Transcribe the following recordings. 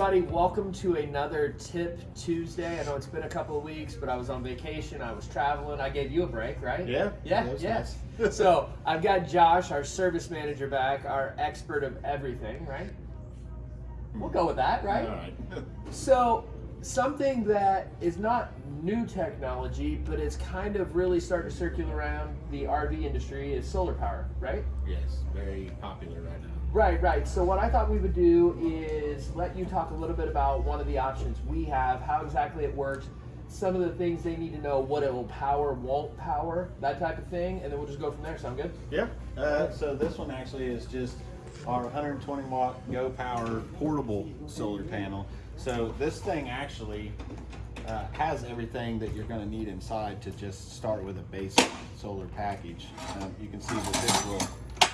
everybody. Welcome to another Tip Tuesday. I know it's been a couple of weeks, but I was on vacation. I was traveling. I gave you a break, right? Yeah. Yeah. Yes. nice. so I've got Josh, our service manager, back, our expert of everything, right? We'll go with that, right? All right. So, something that is not new technology, but it's kind of really starting to circulate around the RV industry is solar power, right? yes, very popular right now. Right, right. So, what I thought we would do is let you talk a little bit about one of the options we have, how exactly it works, some of the things they need to know, what it will power, won't power, that type of thing, and then we'll just go from there. Sound good? Yeah. Uh, so this one actually is just our 120 watt Go Power portable solar panel. So this thing actually uh, has everything that you're going to need inside to just start with a basic solar package. Um, you can see that this will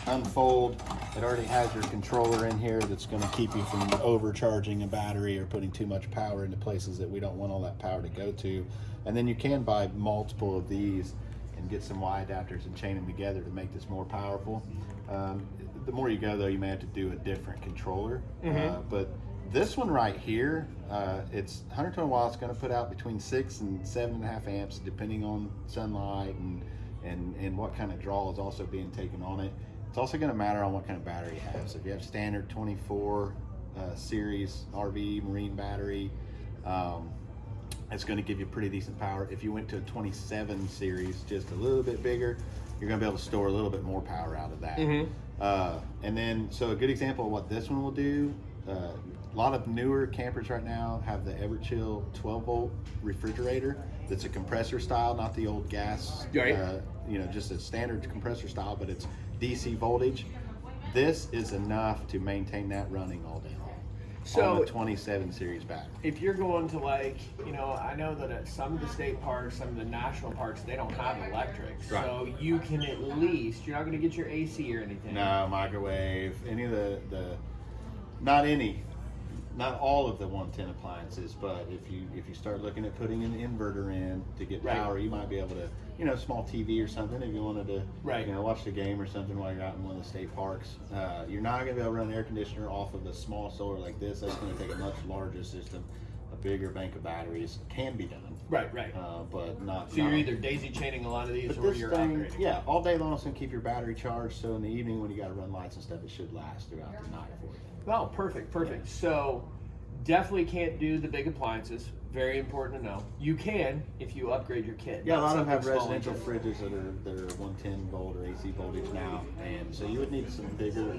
unfold. It already has your controller in here that's going to keep you from overcharging a battery or putting too much power into places that we don't want all that power to go to. And then you can buy multiple of these and get some Y adapters and chain them together to make this more powerful. Um, the more you go though, you may have to do a different controller. Uh, but this one right here, uh, it's 120 watts, going to put out between six and seven and a half amps, depending on sunlight and and and what kind of draw is also being taken on it. It's also going to matter on what kind of battery you have. So if you have standard 24 uh, series RV marine battery, um, it's going to give you pretty decent power. If you went to a 27 series, just a little bit bigger, you're going to be able to store a little bit more power out of that. Mhm. Uh, and then, so a good example of what this one will do. Uh, a lot of newer campers right now have the Everchill 12 volt refrigerator. That's a compressor style, not the old gas. Right. Uh, you know, just a standard compressor style, but it's DC voltage. This is enough to maintain that running all day long. So- on a 27 series battery. If you're going to like, you know, I know that at some of the state parks, some of the national parks, they don't have electric. Right. So you can at least, you're not going to get your AC or anything. No microwave, any of the the, not any, not all of the 110 appliances, but if you if you start looking at putting an inverter in to get Right. power, you might be able to, you know, small TV or something if you wanted to, Right. you know, watch the game or something while you're out in one of the state parks. Uh, you're not gonna be able to run an air conditioner off of a small solar like this. That's gonna take a much larger system. A bigger bank of batteries can be done, Right, right. uh, but not. so you're either daisy chaining a lot of these but or this you're thing, upgrading. yeah, all day long it's gonna keep your battery charged. So in the evening when you got to run lights and stuff, it should last throughout the night for you. Oh, perfect, perfect. So definitely can't do the big appliances. Very important to know. You can if you upgrade your kit. Yeah, a lot of them have residential fridges that are that are 110 volt or AC voltage now, and so you would need some bigger,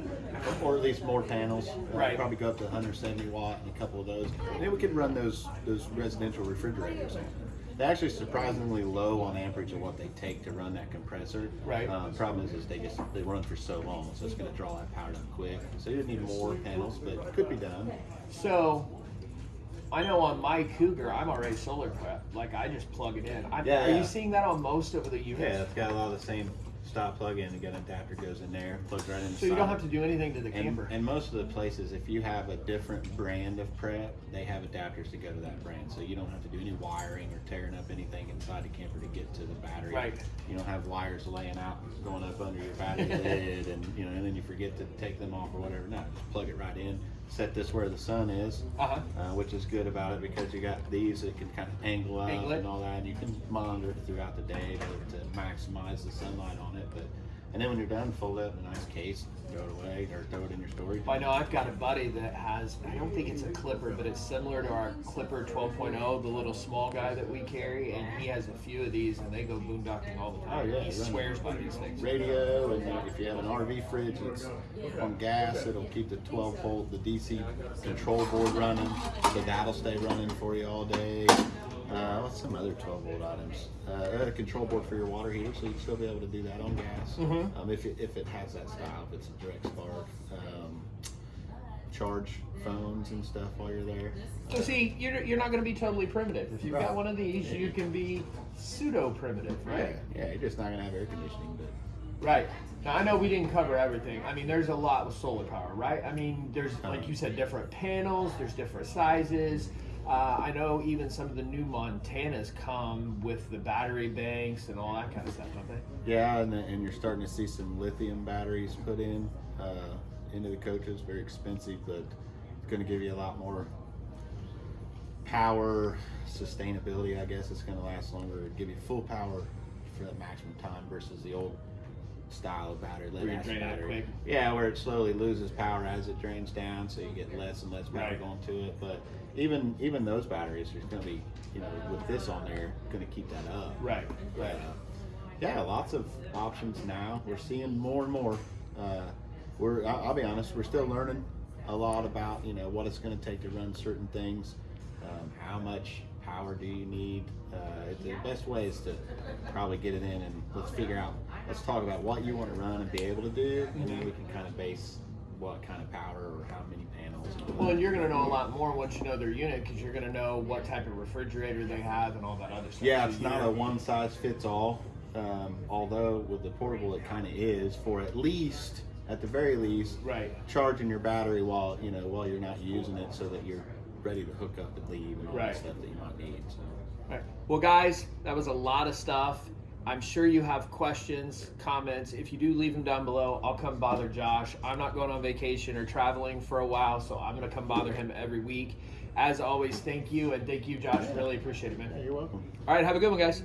or at least more panels. Uh, Right. Probably go up to 170 watt and a couple of those. And then we could run those those residential refrigerators. They're actually surprisingly low on amperage of what they take to run that compressor. Right. Uh, problem is, is they just they run for so long, so it's going to draw that power down quick. So you need more panels, but it could be done. So I know on my Cougar, I'm already solar prepped. Like I just plug it in. I'm, Yeah, Are yeah. you seeing that on most of the units? Yeah, it's got a lot of the same stop plug in. You got an adapter goes in there, plugs right in. So you don't have to do anything to the And, camper. and most of the places, if you have a different brand of prep, they have adapters to go to that brand. So you don't have to do any wiring or tearing up anything inside the camper to get to the battery. Right. You don't have wires laying out, going up under your battery lid, and you know, and then you forget to take them off or whatever. No, just plug it right in. Set this where the sun is, Uh-huh. uh, which is good about it because you got these that can kind of angle up Angle and all that. And you can monitor it throughout the day to, to maximize the sunlight on it. But and then when you're done, fold it up in a nice case, throw it away, or throw it in your storage. I know I've got a buddy that has, I don't think it's a Clipper, but it's similar to our Clipper 12.0, the little small guy that we carry, and he has a few of these, and they go boondocking all the time. Oh, yeah, he swears by these things. radio, and if you have an RV fridge that's on gas, it'll keep the 12 volt, the DC control board running, so that'll stay running for you all day. Uh, what's some other 12 volt items? Uh, a control board for your water heater, so you'd still be able to do that on gas. Mhm. Um, if, it, if it has that style, if it's a direct spark. Um, charge phones and stuff while you're there. So see, you're, you're not going to be totally primitive. If you've got one of these, you can be pseudo primitive, right? Yeah, yeah, you're just not gonna have air conditioning, but Right. Now I know we didn't cover everything. I mean, there's a lot with solar power, right? I mean, there's like you said, different panels. There's different sizes. Uh, I know even some of the new Montanas come with the battery banks and all that kind of stuff, don't they? Yeah, and, and you're starting to see some lithium batteries put in uh, into the coaches. Very expensive, but it's going to give you a lot more power, sustainability. I guess it's going to last longer. Give you full power for the maximum time versus the old style of battery, lead acid drain battery. Yeah, where it slowly loses power as it drains down, so you get less and less power Right. going to it. But even even those batteries, there's going to be, you know, with this on there, going to keep that up. Right. But, Right. uh, yeah, lots of options now. We're seeing more and more. Uh, we're, I'll, I'll be honest, we're still learning a lot about, you know, what it's going to take to run certain things. Um, how much power do you need? Uh, the best way is to probably get it in and let's figure out, let's talk about what you want to run and be able to do, and then we can kind of base what kind of power or how many panels. and Well, and you're going to know a lot more once you know their unit because you're going to know what type of refrigerator they have and all that other stuff. Yeah, it's not a one size fits all. Um, although with the portable, it kind of is for at least, at the very least, Right. charging your battery while you know while you're not using it, so that you're ready to hook up and leave and all Right. that stuff that you might need. So. Right. Well, guys, that was a lot of stuff. I'm sure you have questions, comments. If you do, leave them down below. I'll come bother Josh. I'm not going on vacation or traveling for a while, so I'm going to come bother him every week. As always, thank you, and thank you, Josh. Really appreciate it, man. Yeah, you're welcome. All right, have a good one, guys.